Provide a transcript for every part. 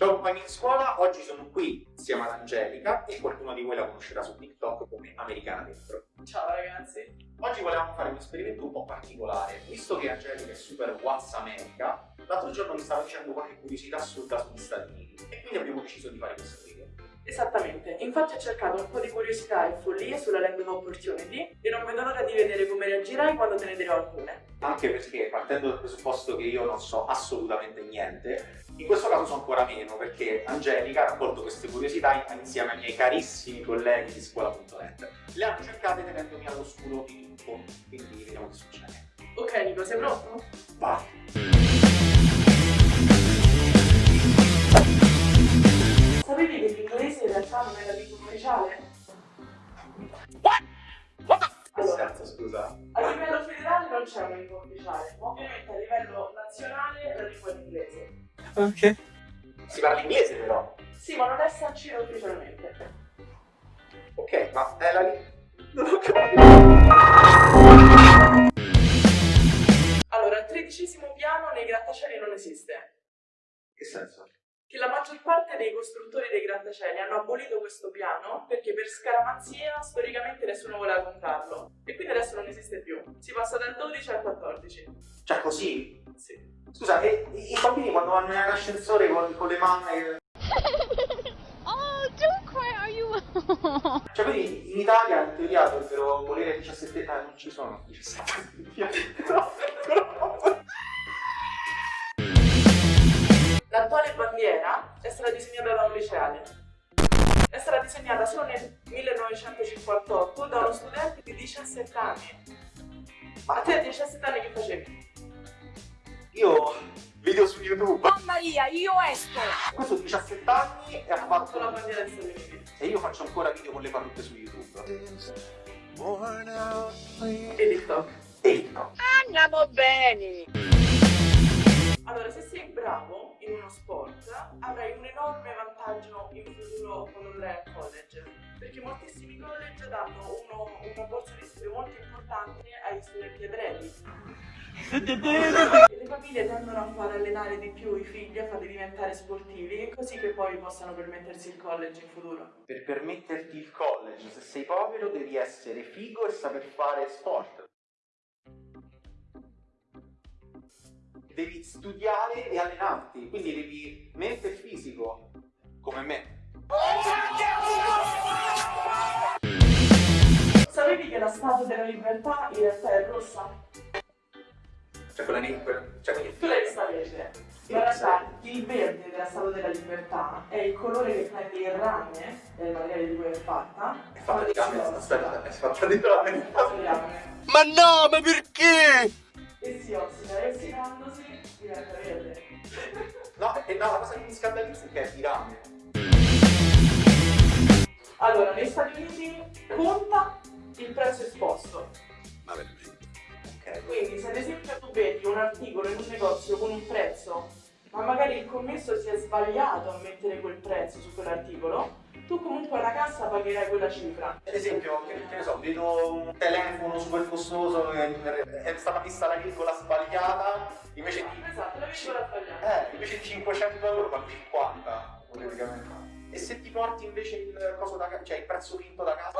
Ciao compagni di scuola, oggi sono qui insieme ad Angelica e qualcuno di voi la conoscerà su TikTok come Americana Dentro. Ciao ragazzi. Oggi volevamo fare un esperimento un po' particolare, visto che Angelica è super What's America, l'altro giorno mi stava dicendo qualche curiosità assurda sugli Stati Uniti e quindi abbiamo deciso di fare questo video. Esattamente, infatti ho cercato un po' di curiosità e follie sulla Land of Opportunity e non vedo l'ora di vedere come reagirai quando te ne dirò alcune. Anche perché, partendo dal presupposto che io non so assolutamente niente, in questo caso so ancora meno perché Angelica ha raccolto queste curiosità insieme ai miei carissimi colleghi di scuola.net. Le hanno cercate tenendomi all'oscuro di tutto, quindi vediamo che succede. Ok Nico, sei pronto? Va! Sapevi che l'inglese in realtà non è la lingua ufficiale? Che senso, scusa? A livello federale non c'è una lingua ufficiale, ma ovviamente a livello nazionale la lingua è l'inglese. Ok. Si parla inglese però. Sì, ma non è sancito ufficialmente. Ok, ma è la lingua... Non ho capito. Allora, il tredicesimo piano nei grattacieli non esiste. Che senso? Che la maggior parte dei costruttori dei grattacieli hanno abolito questo piano perché per scaramanzia storicamente nessuno voleva comprarlo. E quindi adesso non esiste più. Si passa dal 12 al 14. Cioè così? Sì. Scusa, e i i bambini quando vanno nell'ascensore con, con le mamme... Oh, don't cry, are you? Cioè quindi in Italia in teoria dovrebbero volere 17 anni, non ci sono 17 anni. No, no. L'attuale bandiera è stata disegnata da un liceale. È stata disegnata solo nel 1958 da uno studente di 17 anni. Ma a te a 17 anni che facevi? Io video su YouTube. Oh Maria, io esco! Questo 17 anni e ha Fatto fatto la bandiera degli Stati Uniti. E io faccio ancora video con le parrucche su YouTube. E TikTok. E TikTok. Andiamo bene! Sport, avrai un enorme vantaggio in futuro quando andrai al college. Perché moltissimi college danno uno- una borsa di studio molto importante agli studenti ebrei. E le famiglie tendono a far allenare di più i figli, a farli diventare sportivi, così che poi possano permettersi il college in futuro. Per permetterti il college, se sei povero, devi essere figo e saper fare sport. Devi studiare e allenarti, quindi devi mente e fisico, come me. Sapevi che la statua della libertà in realtà è rossa? Cioè quella lì, quella- cioè quindi Tu l'hai vista verde? In realtà il verde della statua della libertà è il colore che prende il rame, del materiale di cui è fatta. è fatta di rame, aspetta, è fatta di rame. Ma no, ma perché? E si ossida e ossidandosi diventa verde. No, e no, la cosa che mi scandalizza è che è di rame. Allora, negli Stati Uniti conta il prezzo esposto. Ma veramente? Ok. Quindi se ad esempio tu vedi un articolo in un negozio con un prezzo, ma magari il commesso si è sbagliato a mettere quel prezzo su quell'articolo, tu comunque alla cassa pagherai quella cifra. Ad esempio, che, che ne so, vedo un telefono super costoso, è stata messa la virgola sbagliata, invece di, Esatto, la virgola sbagliata. eh, invece di 500 euro pago 50, praticamente. E se ti porti invece il coso da casa, cioè il prezzo finto da casa?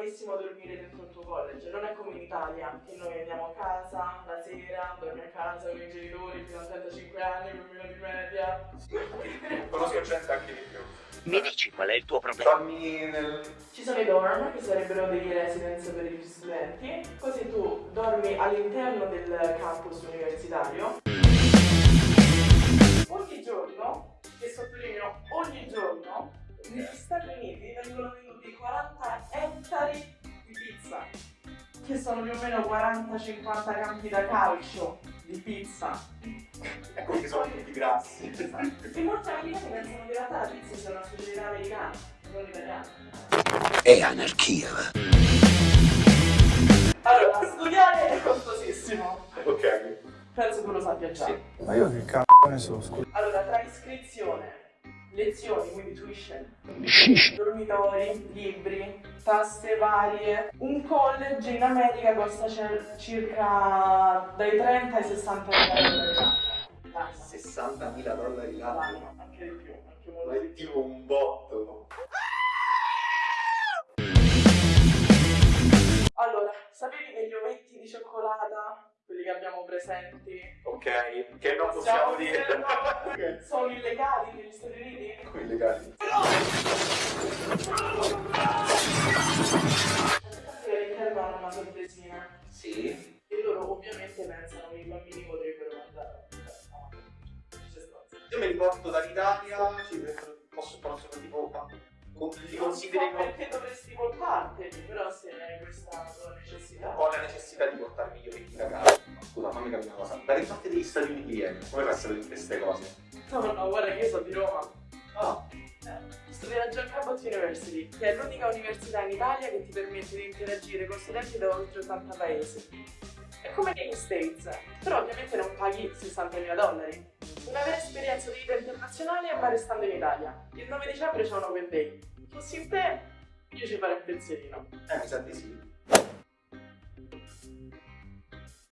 Normalissimo dormire dentro il tuo college? Non è come in Italia, che noi andiamo a casa la sera, dormi a casa con i genitori fino a 35 anni, bambino di media. Conosco gente anche di più. Mi dici qual è il tuo problema? Dormi nel... Ci sono i dorm, che sarebbero dei residence per gli studenti, così tu dormi all'interno del campus universitario. 40-50 campi da calcio di pizza. Ecco che sono tutti grassi. E molti americani pensano che in realtà la pizza sia una specialità americana, non italiana. È anarchia. Allora, studiare è costosissimo. Ok. Penso tu lo sappia già. Sì. Ma io che cazzo ne so, scusa. Allora, tra iscrizione, lezioni, quindi tuition, dormitori, libri, tasse varie. Un college in America costa circa dai 30 ai 60 mila dollari l'anno. 60.000 dollari l'anno. Anche di più, anche molto Ma di è più. tipo un botto. Allora, sapevi che gli ovetti di cioccolata, quelli che abbiamo presenti, Ok, che non possiamo dire. dire, sono illegali negli Stati Uniti? Come illegali. All'interno hanno una sorpresina. Sì. E loro ovviamente pensano che i bambini potrebbero mangiare. No. Io mi riporto dall'Italia, ci posso, posso tipo, so consideri come perché dovresti portarteli, Da che parte degli Stati Uniti vieni? Come fai a sapere queste cose? No, no, guarda che io sono di Roma. Ah, Eh, Studio alla John Cabot University, che è l'unica università in Italia che ti permette di interagire con studenti da oltre 80 paesi. È come negli States, però ovviamente non paghi 60.000 dollari. Una vera esperienza di vita internazionale ma restando in Italia. Il 9 dicembre c'è un open day. Fossi in te, io ci farei un pensierino. eh, mi sa di sì.